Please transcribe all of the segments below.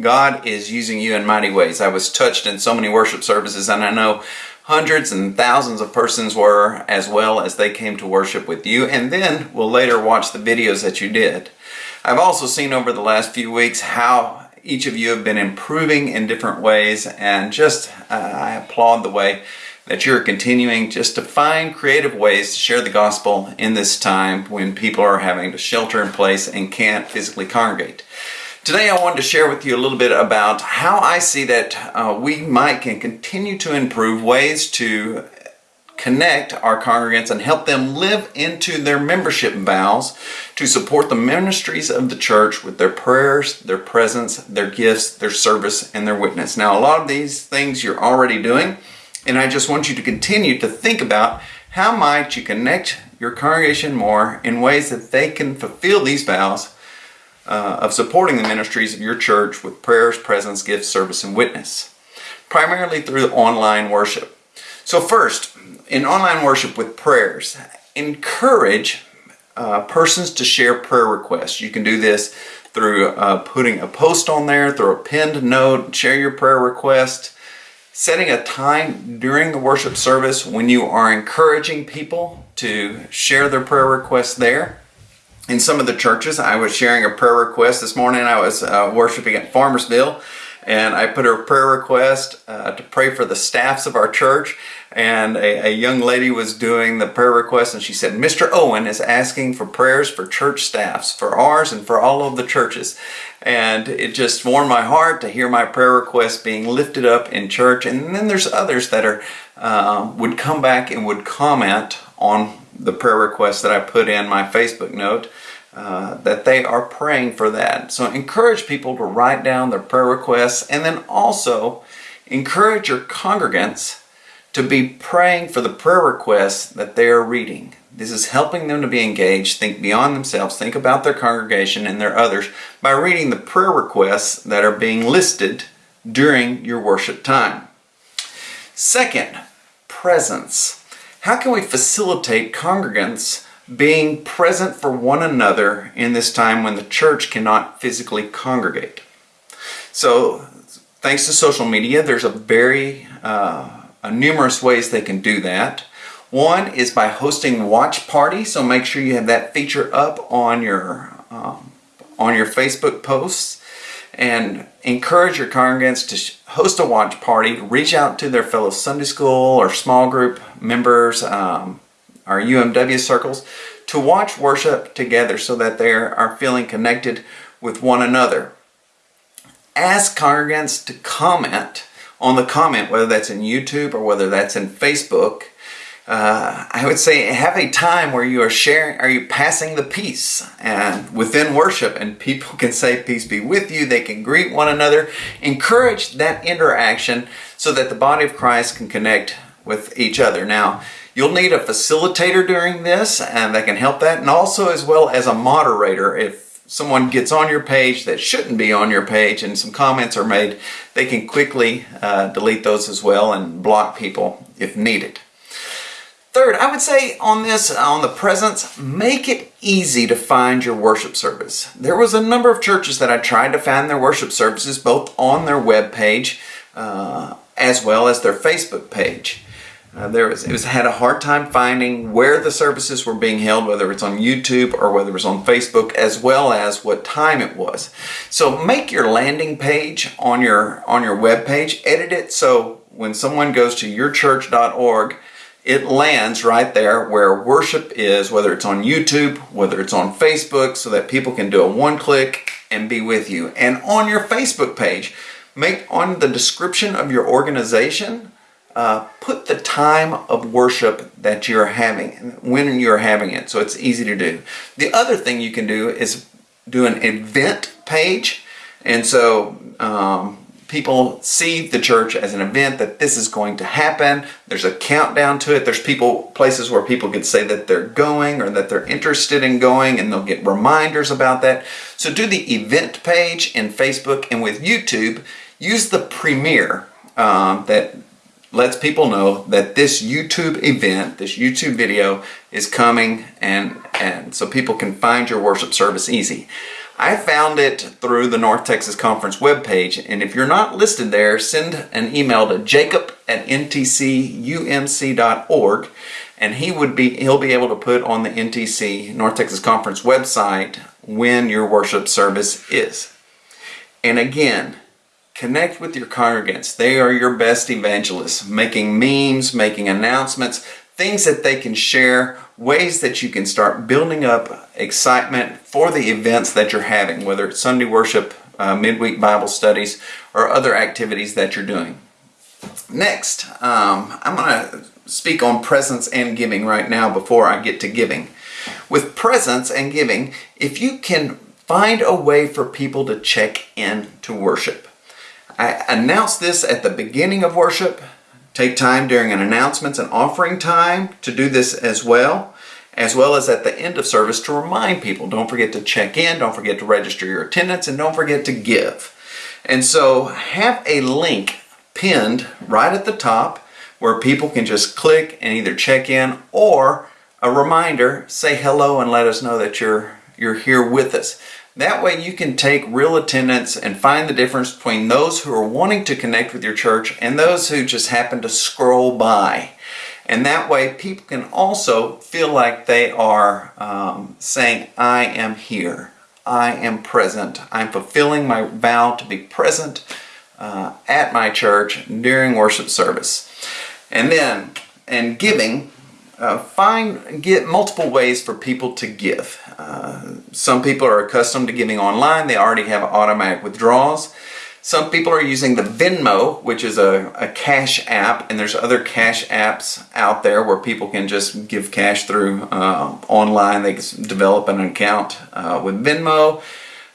God is using you in mighty ways. I was touched in so many worship services, and I know hundreds and thousands of persons were as well as they came to worship with you, and then we'll later watch the videos that you did. I've also seen over the last few weeks how each of you have been improving in different ways, and just uh, I applaud the way that you're continuing just to find creative ways to share the gospel in this time when people are having to shelter in place and can't physically congregate. Today I wanted to share with you a little bit about how I see that uh, we might can continue to improve ways to connect our congregants and help them live into their membership vows to support the ministries of the church with their prayers, their presence, their gifts, their service, and their witness. Now, a lot of these things you're already doing, and I just want you to continue to think about how might you connect your congregation more in ways that they can fulfill these vows uh, of supporting the ministries of your church with prayers, presence, gifts, service, and witness, primarily through online worship. So first, in online worship with prayers, encourage uh, persons to share prayer requests. You can do this through uh, putting a post on there, through a pinned note, share your prayer request, setting a time during the worship service when you are encouraging people to share their prayer requests there. In some of the churches, I was sharing a prayer request this morning. I was uh, worshiping at Farmersville and I put a prayer request uh, to pray for the staffs of our church and a, a, young lady was doing the prayer request and she said Mr. Owen is asking for prayers for church staffs for ours and for all of the churches and it just warmed my heart to hear my prayer request being lifted up in church and then there's others that are uh, would come back and would comment on the prayer request that I put in my Facebook note uh, that they are praying for that. So encourage people to write down their prayer requests and then also encourage your congregants to be praying for the prayer requests that they are reading. This is helping them to be engaged, think beyond themselves, think about their congregation and their others by reading the prayer requests that are being listed during your worship time. Second, presence. How can we facilitate congregants being present for one another in this time when the church cannot physically congregate. So thanks to social media, there's a very uh, a numerous ways they can do that. One is by hosting watch parties, so make sure you have that feature up on your um, on your Facebook posts and encourage your congregants to host a watch party, reach out to their fellow Sunday school or small group members, um, our UMW circles, to watch worship together so that they are feeling connected with one another. Ask congregants to comment on the comment, whether that's in YouTube or whether that's in Facebook. Uh, I would say have a time where you are sharing, are you passing the peace and within worship and people can say peace be with you, they can greet one another. Encourage that interaction so that the body of Christ can connect with each other. Now, You'll need a facilitator during this and that can help that and also as well as a moderator if someone gets on your page that shouldn't be on your page and some comments are made, they can quickly uh, delete those as well and block people if needed. Third, I would say on this, on the presence, make it easy to find your worship service. There was a number of churches that I tried to find their worship services both on their web page uh, as well as their Facebook page. Uh, there was, it was had a hard time finding where the services were being held, whether it's on YouTube or whether it was on Facebook, as well as what time it was. So make your landing page on your on your web page, edit it so when someone goes to yourchurch.org, it lands right there where worship is, whether it's on YouTube, whether it's on Facebook, so that people can do a one click and be with you. And on your Facebook page, make on the description of your organization uh, put the time of worship that you're having, when you're having it, so it's easy to do. The other thing you can do is do an event page, and so um, people see the church as an event that this is going to happen. There's a countdown to it. There's people, places where people can say that they're going or that they're interested in going and they'll get reminders about that. So do the event page in Facebook and with YouTube, use the premiere um, that lets people know that this YouTube event, this YouTube video is coming and and so people can find your worship service easy. I found it through the North Texas Conference webpage, and if you're not listed there, send an email to jacob at ntcumc.org, and he would be he'll be able to put on the NTC North Texas Conference website when your worship service is. And again, connect with your congregants. They are your best evangelists, making memes, making announcements, things that they can share, ways that you can start building up excitement for the events that you're having, whether it's Sunday worship, uh, midweek Bible studies, or other activities that you're doing. Next, um, I'm going to speak on presence and giving right now before I get to giving. With presence and giving, if you can find a way for people to check in to worship. I announced this at the beginning of worship Take time during an announcements and offering time to do this as well, as well as at the end of service to remind people. Don't forget to check in, don't forget to register your attendance, and don't forget to give. And so have a link pinned right at the top where people can just click and either check in or a reminder, say hello and let us know that you're you're here with us. That way you can take real attendance and find the difference between those who are wanting to connect with your church and those who just happen to scroll by. And that way people can also feel like they are um, saying, I am here. I am present. I'm fulfilling my vow to be present uh, at my church during worship service. And then, and giving, uh, find get multiple ways for people to give. Uh, some people are accustomed to giving online; they already have automatic withdrawals. Some people are using the Venmo, which is a, a cash app, and there's other cash apps out there where people can just give cash through uh, online. They can develop an account uh, with Venmo.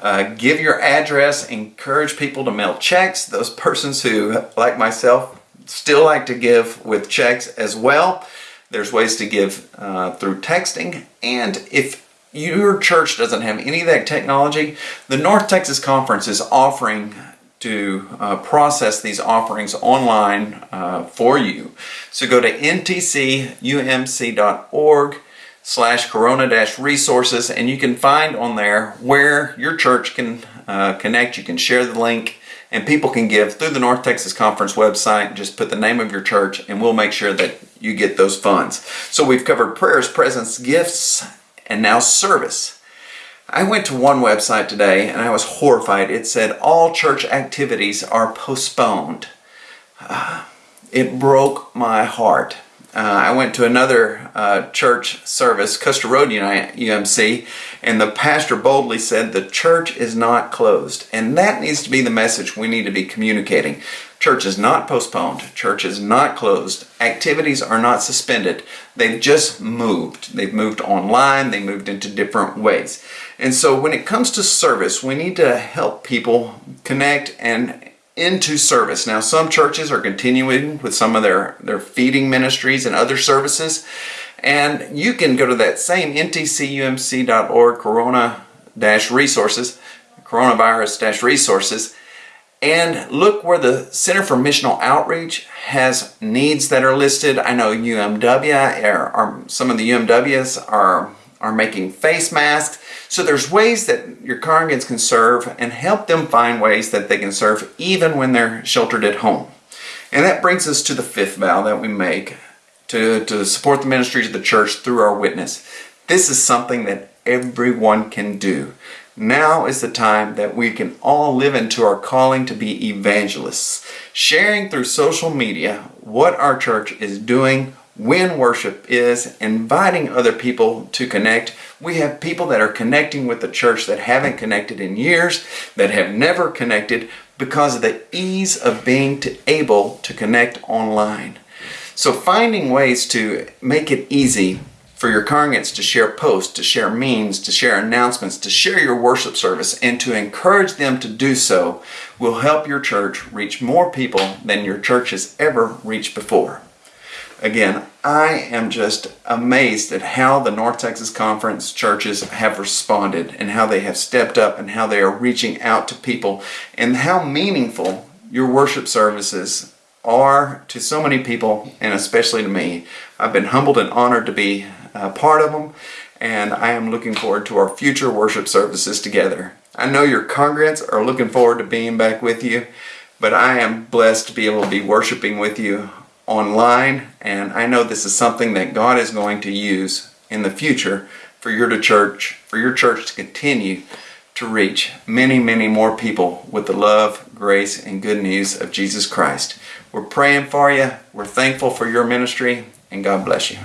Uh, give your address, encourage people to mail checks. Those persons who, like myself, still like to give with checks as well. There's ways to give uh, through texting. And if your church doesn't have any of that technology, the North Texas Conference is offering to uh, process these offerings online uh, for you. So go to ntcumc.org slash corona resources and you can find on there where your church can uh, connect. You can share the link and people can give through the North Texas Conference website. Just put the name of your church and we'll make sure that you get those funds. So we've covered prayers, presence, gifts, and now service. I went to one website today and I was horrified. It said all church activities are postponed. Uh, it broke my heart. Uh, I went to another uh, church service, Custer Road UMC, and the pastor boldly said the church is not closed. And that needs to be the message we need to be communicating. Church is not postponed. Church is not closed. Activities are not suspended. They've just moved. They've moved online. They moved into different ways. And so when it comes to service, we need to help people connect and into service. Now, some churches are continuing with some of their, their feeding ministries and other services. And you can go to that same ntcumc.org corona dash resources, coronavirus dash resources, and look where the Center for Missional Outreach has needs that are listed. I know UMW, or, or some of the UMWs are, are making face masks. So there's ways that your congregants can serve and help them find ways that they can serve even when they're sheltered at home. And that brings us to the fifth vow that we make to, to support the ministries of the church through our witness. This is something that everyone can do. Now is the time that we can all live into our calling to be evangelists, sharing through social media what our church is doing, when worship is, inviting other people to connect. We have people that are connecting with the church that haven't connected in years, that have never connected because of the ease of being to able to connect online. So finding ways to make it easy for your congregants to share posts, to share memes, to share announcements, to share your worship service, and to encourage them to do so will help your church reach more people than your church has ever reached before. Again, I am just amazed at how the North Texas Conference churches have responded and how they have stepped up and how they are reaching out to people and how meaningful your worship services are to so many people and especially to me. I've been humbled and honored to be uh, part of them. and I am looking forward to our future worship services together. I know your congregants are looking forward to being back with you, but I am blessed to be able to be worshiping with you online, and I know this is something that God is going to use in the future for your church, for your church to continue to reach many, many more people with the love, grace, and good news of Jesus Christ. We're praying for you. We're thankful for your ministry, and God bless you.